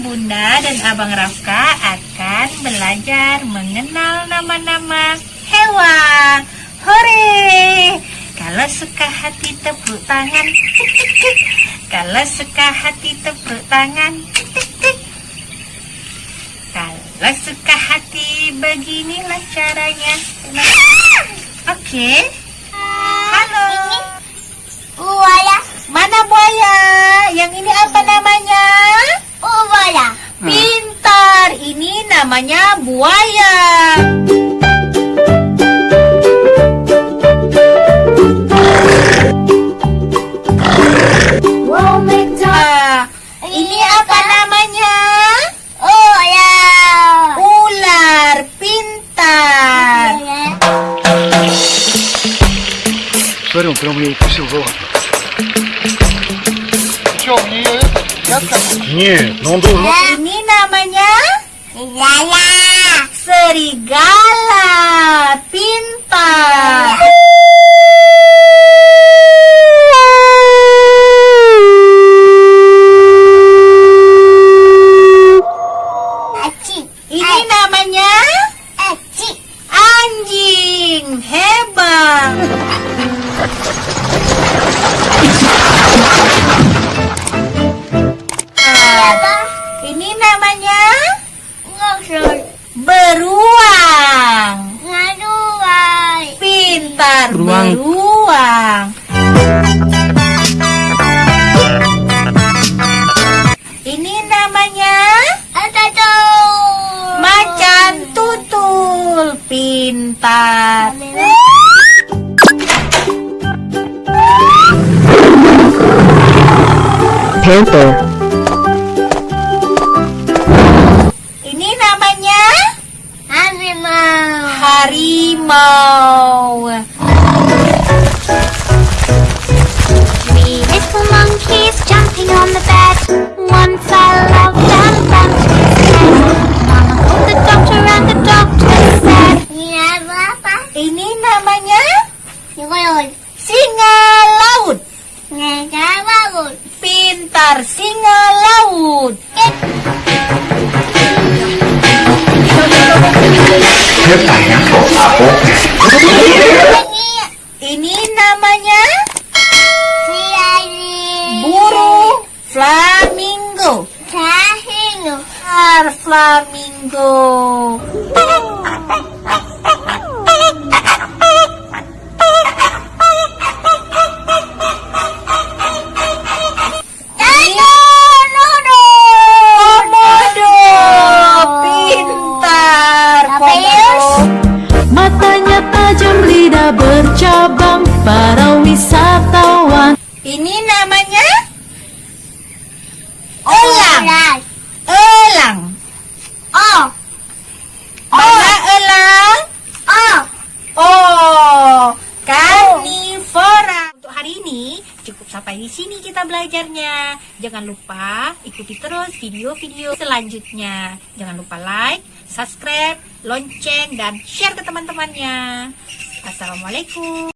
Bunda dan Abang Rafka akan belajar mengenal nama-nama hewan. Hore! Kalau suka hati tepuk tangan. Kalau suka hati tepuk tangan. Kalau suka hati beginilah caranya. Oke. Halo. apa namanya? Oh ya. Ular pintar. Смотри, прям ini укусил за Ini namanya... Serigala. Serigala. Anjing hebat. Apa? ini namanya Ngosor. beruang. Ngaduai. Pintar Beruang. beruang. Pintar. Panther, Ini namanya Harimau. harimau. Ini Ini namanya si Ari. burung flamingo. Cahino. Har flamingo. Ini namanya elang. Elang. Oh. Mana elang? Oh. Oh, karnivora. Untuk hari ini cukup sampai di sini kita belajarnya. Jangan lupa ikuti terus video-video selanjutnya. Jangan lupa like, subscribe, lonceng dan share ke teman-temannya. Assalamualaikum.